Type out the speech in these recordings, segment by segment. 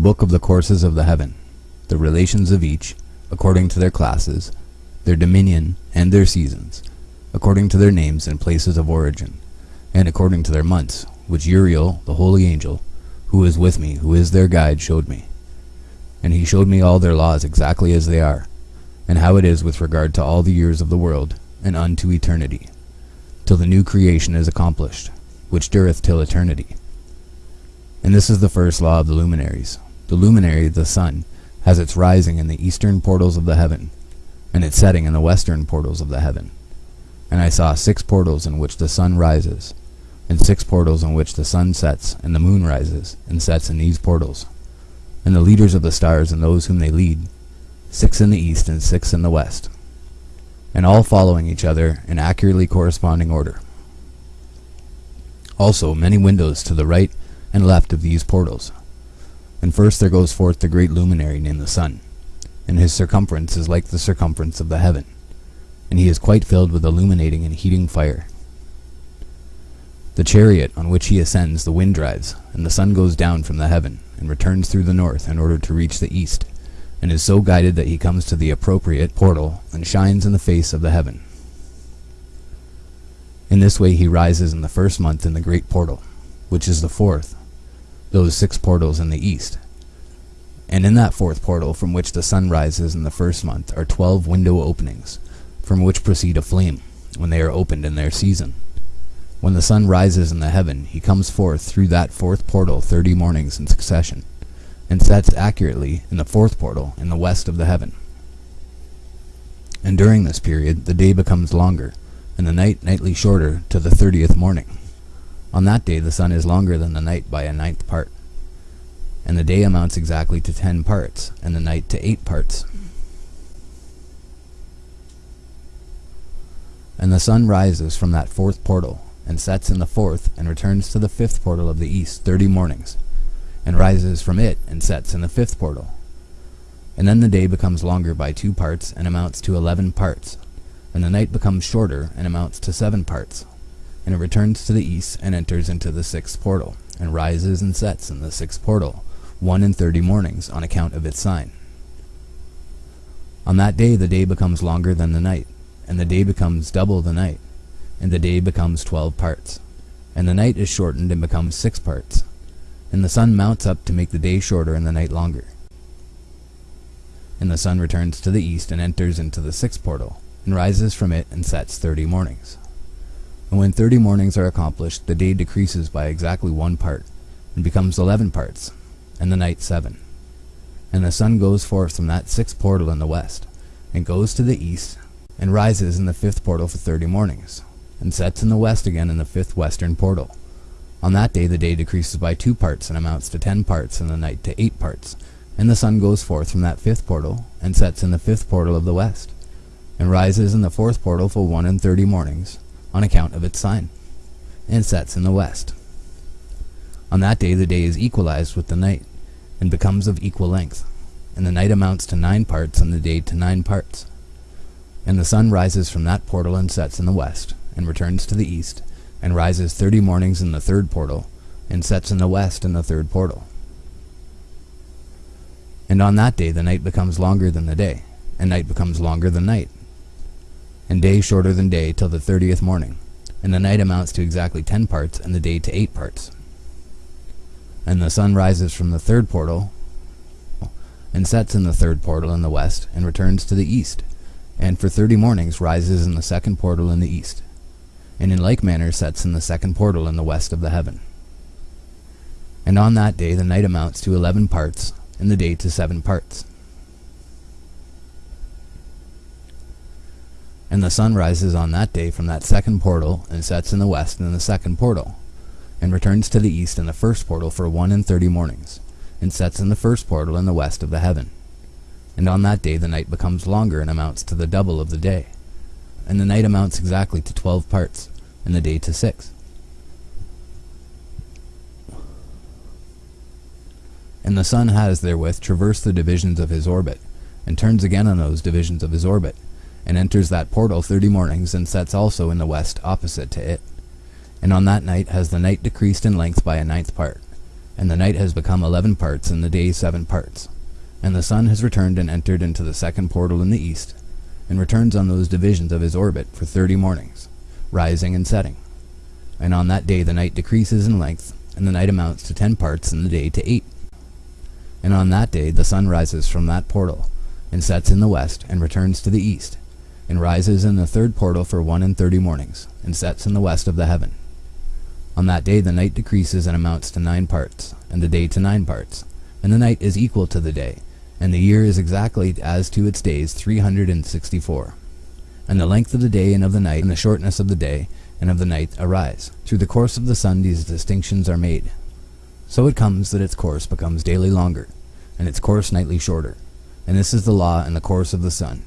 book of the courses of the heaven, the relations of each, according to their classes, their dominion, and their seasons, according to their names and places of origin, and according to their months, which Uriel, the holy angel, who is with me, who is their guide, showed me. And he showed me all their laws exactly as they are, and how it is with regard to all the years of the world, and unto eternity, till the new creation is accomplished, which dureth till eternity. And this is the first law of the luminaries. The luminary, the sun, has its rising in the eastern portals of the heaven, and its setting in the western portals of the heaven. And I saw six portals in which the sun rises, and six portals in which the sun sets, and the moon rises, and sets in these portals. And the leaders of the stars and those whom they lead, six in the east and six in the west, and all following each other in accurately corresponding order. Also many windows to the right and left of these portals. And first there goes forth the great luminary named the sun, and his circumference is like the circumference of the heaven, and he is quite filled with illuminating and heating fire. The chariot on which he ascends the wind drives, and the sun goes down from the heaven, and returns through the north in order to reach the east, and is so guided that he comes to the appropriate portal, and shines in the face of the heaven. In this way he rises in the first month in the great portal, which is the fourth, those six portals in the east. And in that fourth portal from which the sun rises in the first month are twelve window openings, from which proceed a flame, when they are opened in their season. When the sun rises in the heaven, he comes forth through that fourth portal thirty mornings in succession, and sets accurately in the fourth portal in the west of the heaven. And during this period the day becomes longer, and the night nightly shorter to the thirtieth morning. On that day the sun is longer than the night by a ninth part, and the day amounts exactly to ten parts, and the night to eight parts. And the sun rises from that fourth portal, and sets in the fourth, and returns to the fifth portal of the east thirty mornings, and rises from it, and sets in the fifth portal. And then the day becomes longer by two parts, and amounts to eleven parts, and the night becomes shorter, and amounts to seven parts and it returns to the east and enters into the sixth portal, and rises and sets in the sixth portal, one in thirty mornings, on account of its sign. On that day the day becomes longer than the night, and the day becomes double the night, and the day becomes twelve parts, and the night is shortened and becomes six parts, and the sun mounts up to make the day shorter and the night longer. And the sun returns to the east and enters into the sixth portal, and rises from it and sets thirty mornings. And when thirty mornings are accomplished, the day decreases by exactly one part, and becomes eleven parts, and the night seven. And the sun goes forth from that sixth portal in the west, and goes to the east, and rises in the fifth portal for thirty mornings, and sets in the west again in the fifth western portal. On that day the day decreases by two parts, and amounts to ten parts, and the night to eight parts. And the sun goes forth from that fifth portal, and sets in the fifth portal of the west, and rises in the fourth portal for one and thirty mornings, on account of its sign, and sets in the west. On that day the day is equalized with the night, and becomes of equal length, and the night amounts to nine parts, and the day to nine parts. And the sun rises from that portal and sets in the west, and returns to the east, and rises thirty mornings in the third portal, and sets in the west in the third portal. And on that day the night becomes longer than the day, and night becomes longer than night, and day shorter than day till the thirtieth morning, and the night amounts to exactly ten parts, and the day to eight parts. And the sun rises from the third portal, and sets in the third portal in the west, and returns to the east, and for thirty mornings rises in the second portal in the east, and in like manner sets in the second portal in the west of the heaven. And on that day the night amounts to eleven parts, and the day to seven parts. And the sun rises on that day from that second portal, and sets in the west in the second portal, and returns to the east in the first portal for one and thirty mornings, and sets in the first portal in the west of the heaven. And on that day the night becomes longer and amounts to the double of the day, and the night amounts exactly to twelve parts, and the day to six. And the sun has therewith traversed the divisions of his orbit, and turns again on those divisions of his orbit, and enters that portal thirty mornings, and sets also in the west opposite to it. And on that night has the night decreased in length by a ninth part, and the night has become eleven parts, and the day seven parts. And the sun has returned and entered into the second portal in the east, and returns on those divisions of his orbit for thirty mornings, rising and setting. And on that day the night decreases in length, and the night amounts to ten parts, and the day to eight. And on that day the sun rises from that portal, and sets in the west, and returns to the east, and rises in the third portal for one and thirty mornings, and sets in the west of the heaven. On that day the night decreases and amounts to nine parts, and the day to nine parts, and the night is equal to the day, and the year is exactly as to its days three hundred and sixty-four. And the length of the day and of the night, and the shortness of the day and of the night arise. Through the course of the sun these distinctions are made. So it comes that its course becomes daily longer, and its course nightly shorter. And this is the law in the course of the sun.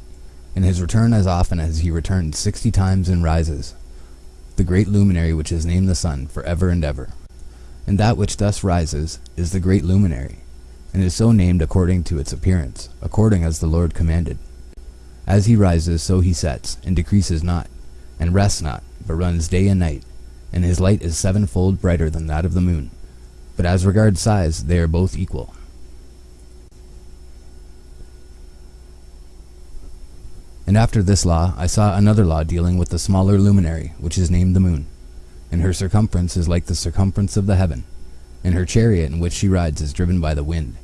In his return as often as he returns sixty times and rises, the great luminary which is named the sun for ever and ever. And that which thus rises is the great luminary, and is so named according to its appearance, according as the Lord commanded. As he rises, so he sets, and decreases not, and rests not, but runs day and night, and his light is sevenfold brighter than that of the moon. But as regards size, they are both equal. And after this law, I saw another law dealing with the smaller luminary, which is named the moon. And her circumference is like the circumference of the heaven, and her chariot in which she rides is driven by the wind,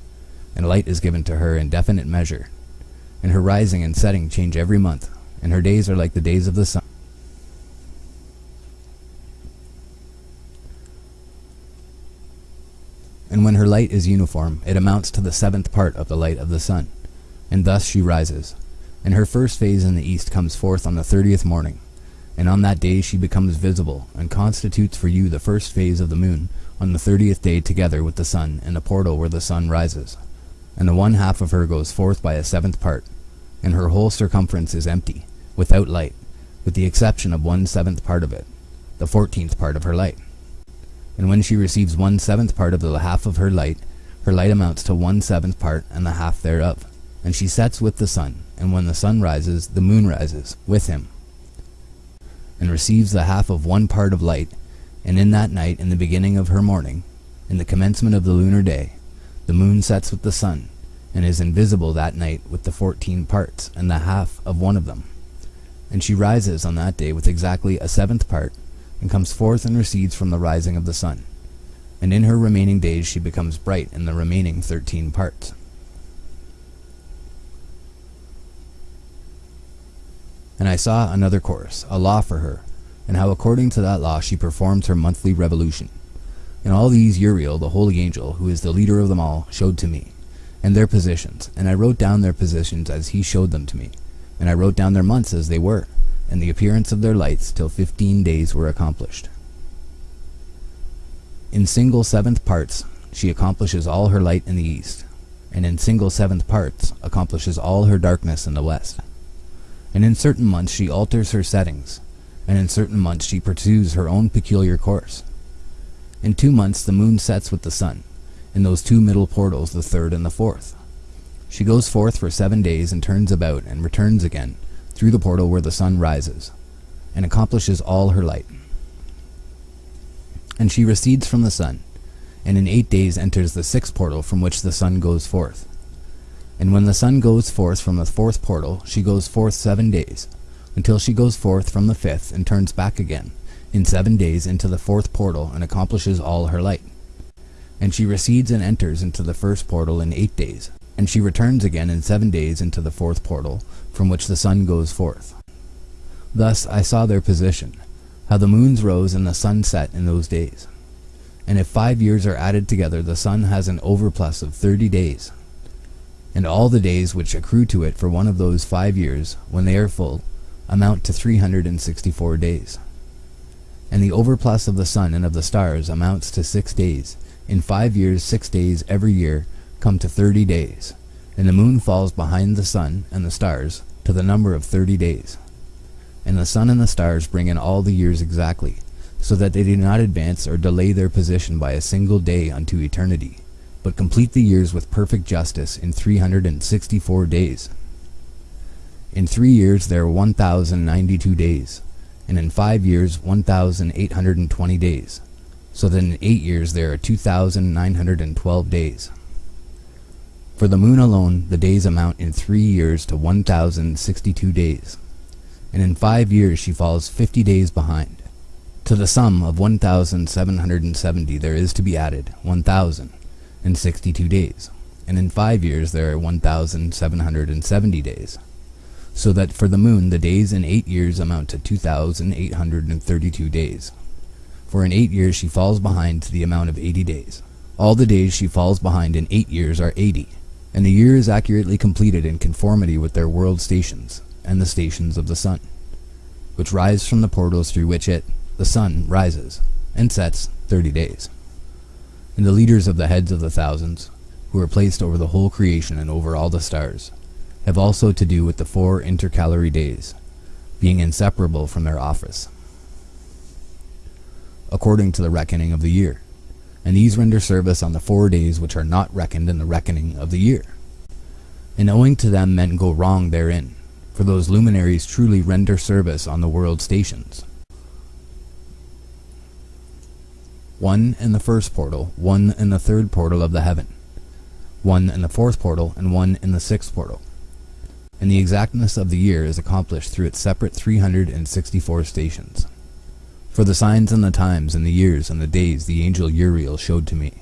and light is given to her in definite measure. And her rising and setting change every month, and her days are like the days of the sun. And when her light is uniform, it amounts to the seventh part of the light of the sun, and thus she rises. And her first phase in the east comes forth on the thirtieth morning, and on that day she becomes visible, and constitutes for you the first phase of the moon, on the thirtieth day together with the sun, in the portal where the sun rises. And the one half of her goes forth by a seventh part, and her whole circumference is empty, without light, with the exception of one seventh part of it, the fourteenth part of her light. And when she receives one seventh part of the half of her light, her light amounts to one seventh part and the half thereof. And she sets with the sun, and when the sun rises, the moon rises with him, and receives the half of one part of light. And in that night, in the beginning of her morning, in the commencement of the lunar day, the moon sets with the sun, and is invisible that night with the fourteen parts and the half of one of them. And she rises on that day with exactly a seventh part, and comes forth and recedes from the rising of the sun. And in her remaining days she becomes bright in the remaining thirteen parts. And I saw another course, a law for her, and how according to that law she performs her monthly revolution. And all these Uriel, the holy angel, who is the leader of them all, showed to me, and their positions, and I wrote down their positions as he showed them to me, and I wrote down their months as they were, and the appearance of their lights till fifteen days were accomplished. In single seventh parts she accomplishes all her light in the east, and in single seventh parts accomplishes all her darkness in the west. And in certain months she alters her settings, and in certain months she pursues her own peculiar course. In two months the moon sets with the sun, in those two middle portals, the third and the fourth. She goes forth for seven days and turns about and returns again through the portal where the sun rises, and accomplishes all her light. And she recedes from the sun, and in eight days enters the sixth portal from which the sun goes forth. And when the sun goes forth from the fourth portal, she goes forth seven days, until she goes forth from the fifth and turns back again, in seven days into the fourth portal and accomplishes all her light. And she recedes and enters into the first portal in eight days, and she returns again in seven days into the fourth portal, from which the sun goes forth. Thus I saw their position, how the moons rose and the sun set in those days. And if five years are added together, the sun has an overplus of thirty days, and all the days which accrue to it for one of those five years, when they are full, amount to 364 days. And the overplus of the sun and of the stars amounts to six days. In five years, six days every year come to thirty days, and the moon falls behind the sun and the stars to the number of thirty days. And the sun and the stars bring in all the years exactly, so that they do not advance or delay their position by a single day unto eternity but complete the years with perfect justice in 364 days. In three years there are 1,092 days, and in five years 1,820 days, so that in eight years there are 2,912 days. For the moon alone, the days amount in three years to 1,062 days, and in five years she falls 50 days behind. To the sum of 1,770 there is to be added 1,062 days, and in five years there are 1,770 days, so that for the moon the days in eight years amount to 2,832 days. For in eight years she falls behind to the amount of 80 days. All the days she falls behind in eight years are 80, and the year is accurately completed in conformity with their world stations and the stations of the sun, which rise from the portals through which it, the sun, rises and sets 30 days. And the leaders of the heads of the thousands, who are placed over the whole creation and over all the stars, have also to do with the four intercalary days, being inseparable from their office, according to the reckoning of the year and these render service on the four days which are not reckoned in the reckoning of the year. And owing to them men go wrong therein, for those luminaries truly render service on the world stations. One in the first portal, one in the third portal of the heaven, one in the fourth portal, and one in the sixth portal. And the exactness of the year is accomplished through its separate 364 stations. For the signs and the times and the years and the days the angel Uriel showed to me,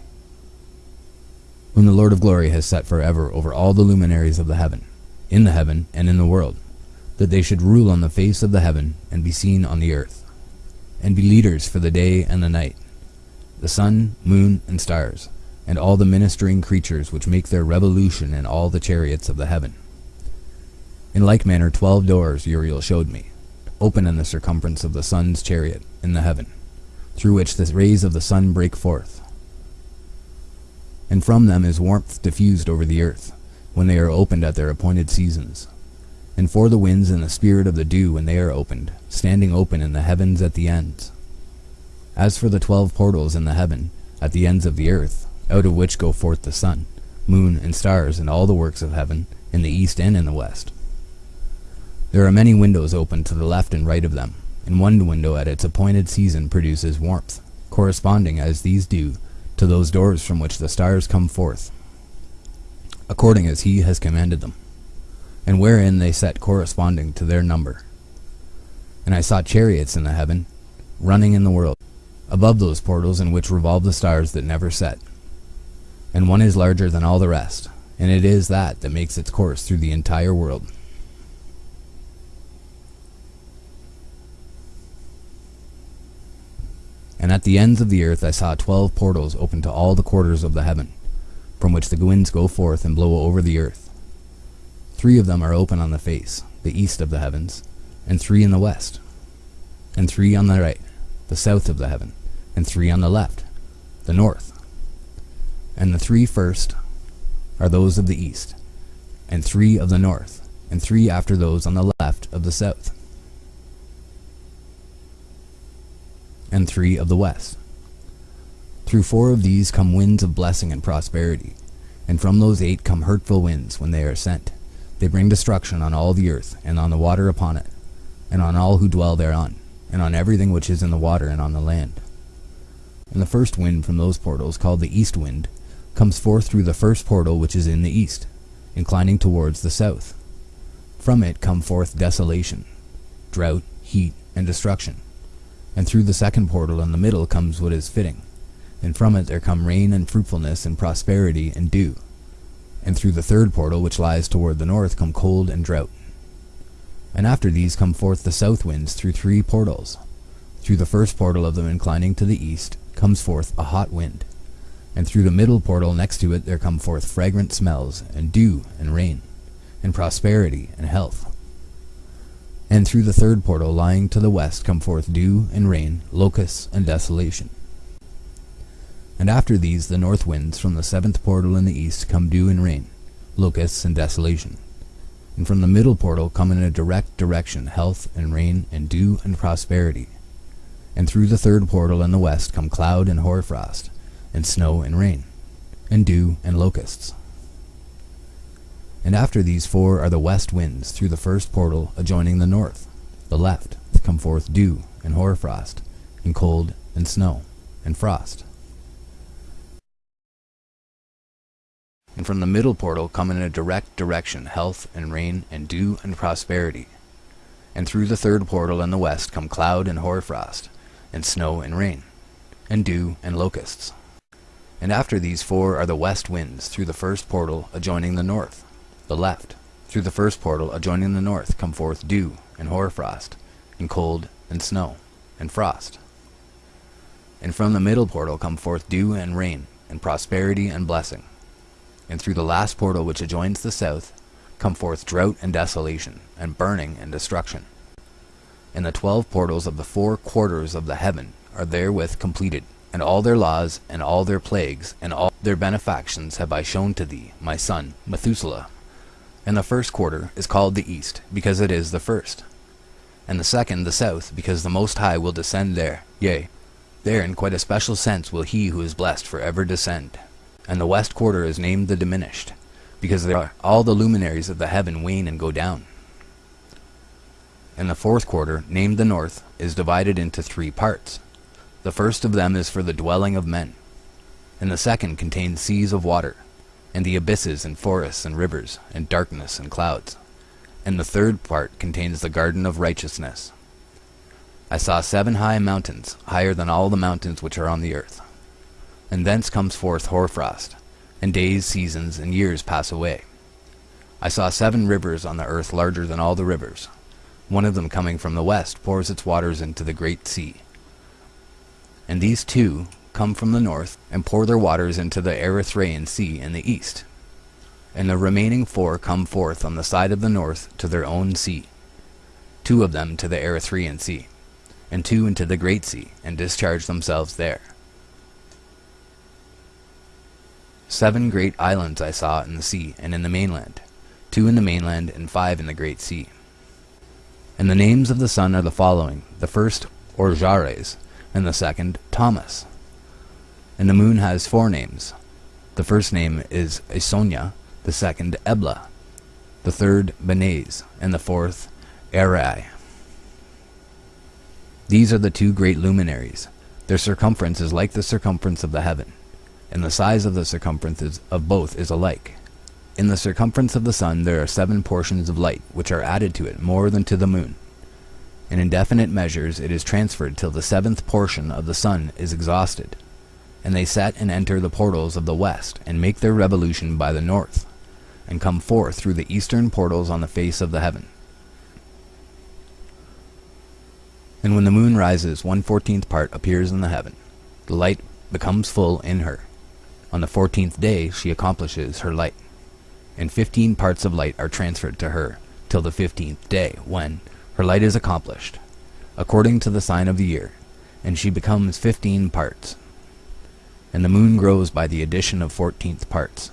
whom the Lord of glory has set forever over all the luminaries of the heaven, in the heaven and in the world, that they should rule on the face of the heaven and be seen on the earth, and be leaders for the day and the night, the sun, moon, and stars, and all the ministering creatures which make their revolution in all the chariots of the heaven. In like manner twelve doors Uriel showed me, open in the circumference of the sun's chariot in the heaven, through which the rays of the sun break forth. And from them is warmth diffused over the earth, when they are opened at their appointed seasons. And for the winds and the spirit of the dew when they are opened, standing open in the heavens at the ends. As for the twelve portals in the heaven, at the ends of the earth, out of which go forth the sun, moon, and stars, and all the works of heaven, in the east and in the west. There are many windows open to the left and right of them, and one window at its appointed season produces warmth, corresponding as these do to those doors from which the stars come forth, according as he has commanded them, and wherein they set corresponding to their number. And I saw chariots in the heaven, running in the world, above those portals in which revolve the stars that never set. And one is larger than all the rest, and it is that that makes its course through the entire world. And at the ends of the earth I saw twelve portals open to all the quarters of the heaven, from which the winds go forth and blow over the earth. Three of them are open on the face, the east of the heavens, and three in the west, and three on the right, the south of the heaven, and three on the left, the north. And the three first are those of the east, and three of the north, and three after those on the left of the south. and three of the west. Through four of these come winds of blessing and prosperity, and from those eight come hurtful winds when they are sent. They bring destruction on all the earth, and on the water upon it, and on all who dwell thereon, and on everything which is in the water and on the land. And the first wind from those portals, called the east wind, comes forth through the first portal which is in the east, inclining towards the south. From it come forth desolation, drought, heat, and destruction and through the second portal in the middle comes what is fitting, and from it there come rain and fruitfulness and prosperity and dew. And through the third portal which lies toward the north come cold and drought. And after these come forth the south winds through three portals. Through the first portal of them inclining to the east comes forth a hot wind, and through the middle portal next to it there come forth fragrant smells, and dew and rain, and prosperity and health. And through the third portal lying to the west come forth dew and rain, locusts and desolation. And after these the north winds from the seventh portal in the east come dew and rain, locusts and desolation. And from the middle portal come in a direct direction health and rain and dew and prosperity. And through the third portal in the west come cloud and hoarfrost, and snow and rain, and dew and locusts. And after these four are the west winds through the first portal adjoining the north. The left come forth dew and hoarfrost, and cold and snow, and frost. And from the middle portal come in a direct direction health and rain and dew and prosperity. And through the third portal in the west come cloud and hoarfrost, and snow and rain, and dew and locusts. And after these four are the west winds through the first portal adjoining the north, the left. Through the first portal adjoining the north come forth dew and hoarfrost, and cold and snow, and frost. And from the middle portal come forth dew and rain, and prosperity and blessing and through the last portal which adjoins the south, come forth drought and desolation, and burning and destruction. And the twelve portals of the four quarters of the heaven are therewith completed, and all their laws, and all their plagues, and all their benefactions have I shown to thee, my son, Methuselah. And the first quarter is called the east, because it is the first. And the second the south, because the Most High will descend there, yea, there in quite a special sense will he who is blessed for ever descend and the west quarter is named the diminished, because there all the luminaries of the heaven wane and go down. And the fourth quarter, named the north, is divided into three parts. The first of them is for the dwelling of men, and the second contains seas of water, and the abysses and forests and rivers, and darkness and clouds. And the third part contains the garden of righteousness. I saw seven high mountains, higher than all the mountains which are on the earth and thence comes forth hoarfrost, and days, seasons, and years pass away. I saw seven rivers on the earth larger than all the rivers. One of them coming from the west pours its waters into the great sea. And these two come from the north and pour their waters into the Erythraean Sea in the east. And the remaining four come forth on the side of the north to their own sea, two of them to the Erythraean Sea, and two into the great sea, and discharge themselves there. Seven great islands I saw in the sea and in the mainland, two in the mainland and five in the great sea. And the names of the sun are the following, the first Orjares, and the second Tomas. And the moon has four names. The first name is Esonia, the second Ebla, the third Benes, and the fourth Erai. These are the two great luminaries. Their circumference is like the circumference of the heaven and the size of the circumferences of both is alike. In the circumference of the sun there are seven portions of light, which are added to it more than to the moon. In indefinite measures it is transferred till the seventh portion of the sun is exhausted, and they set and enter the portals of the west, and make their revolution by the north, and come forth through the eastern portals on the face of the heaven. And when the moon rises, one fourteenth part appears in the heaven. The light becomes full in her, on the fourteenth day she accomplishes her light, and fifteen parts of light are transferred to her till the fifteenth day, when her light is accomplished, according to the sign of the year, and she becomes fifteen parts. And the moon grows by the addition of fourteenth parts,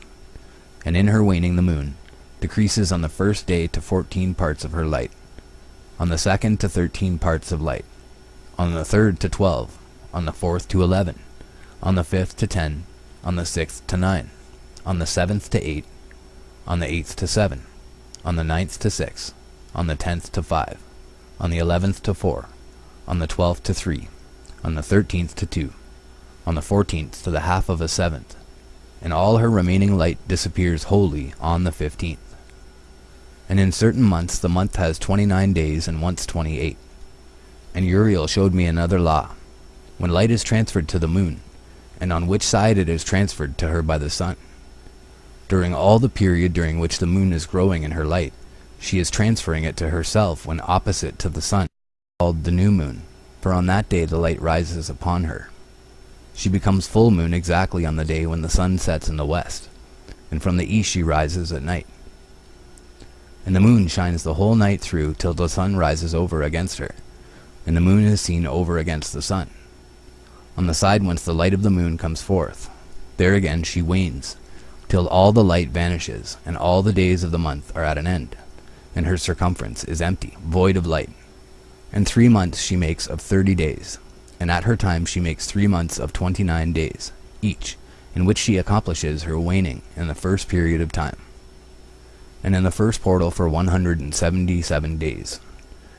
and in her waning the moon decreases on the first day to fourteen parts of her light, on the second to thirteen parts of light, on the third to twelve, on the fourth to eleven, on the fifth to ten, on the sixth to nine, on the seventh to eight, on the eighth to seven, on the ninth to six, on the tenth to five, on the eleventh to four, on the twelfth to three, on the thirteenth to two, on the fourteenth to the half of a seventh, and all her remaining light disappears wholly on the fifteenth. And in certain months the month has twenty-nine days and once twenty-eight. And Uriel showed me another law. When light is transferred to the moon, and on which side it is transferred to her by the sun. During all the period during which the moon is growing in her light, she is transferring it to herself when opposite to the sun, called the new moon, for on that day the light rises upon her. She becomes full moon exactly on the day when the sun sets in the west, and from the east she rises at night. And the moon shines the whole night through till the sun rises over against her, and the moon is seen over against the sun on the side whence the light of the moon comes forth. There again she wanes, till all the light vanishes, and all the days of the month are at an end, and her circumference is empty, void of light. And three months she makes of thirty days, and at her time she makes three months of twenty-nine days, each, in which she accomplishes her waning in the first period of time. And in the first portal for one hundred and seventy-seven days.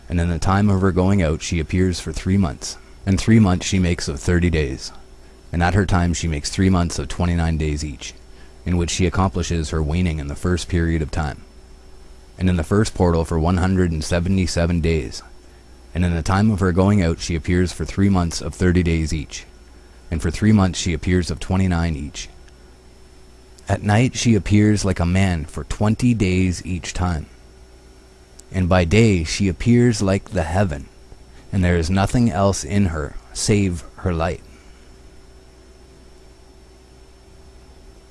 And in the time of her going out she appears for three months, and three months she makes of thirty days, And at her time she makes three months of twenty-nine days each, in which she accomplishes her waning in the first period of time, and in the first portal for one hundred and seventy-seven days, and in the time of her going out she appears for three months of thirty days each, and for three months she appears of twenty-nine each. At night she appears like a man for twenty days each time, and by day she appears like the heaven, and there is nothing else in her save her light.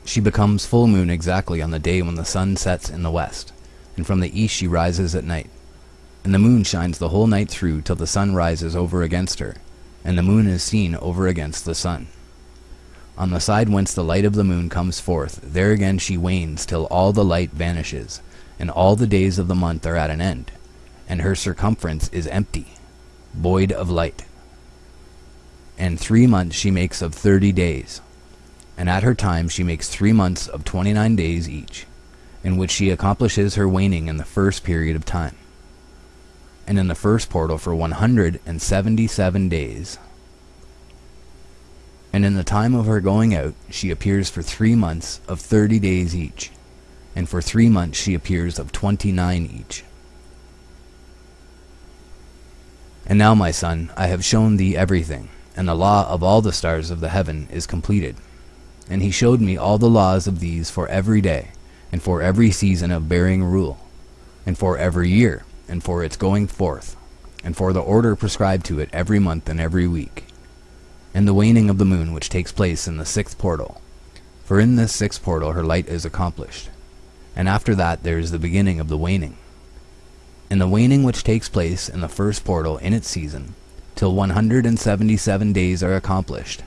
She becomes full moon exactly on the day when the sun sets in the west, and from the east she rises at night. And the moon shines the whole night through till the sun rises over against her, and the moon is seen over against the sun. On the side whence the light of the moon comes forth, there again she wanes till all the light vanishes, and all the days of the month are at an end, and her circumference is empty, void of light. And three months she makes of thirty days, and at her time she makes three months of twenty-nine days each, in which she accomplishes her waning in the first period of time, and in the first portal for one hundred and seventy-seven days. And in the time of her going out she appears for three months of thirty days each, and for three months she appears of twenty-nine each. And now, my son, I have shown thee everything, and the law of all the stars of the heaven is completed. And he showed me all the laws of these for every day, and for every season of bearing rule, and for every year, and for its going forth, and for the order prescribed to it every month and every week, and the waning of the moon which takes place in the sixth portal. For in this sixth portal her light is accomplished, and after that there is the beginning of the waning. And the waning which takes place in the first portal in its season, till 177 days are accomplished,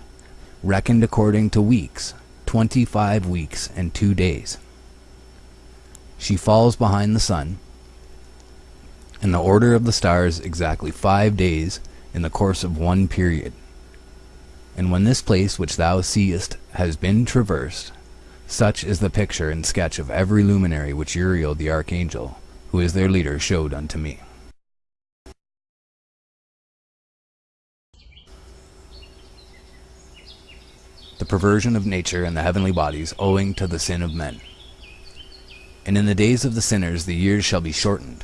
reckoned according to weeks, twenty-five weeks and two days. She falls behind the sun, in the order of the stars exactly five days in the course of one period. And when this place which thou seest has been traversed, such is the picture and sketch of every luminary which Uriel the archangel, who is their leader, showed unto me. the perversion of nature and the heavenly bodies owing to the sin of men. And in the days of the sinners the years shall be shortened,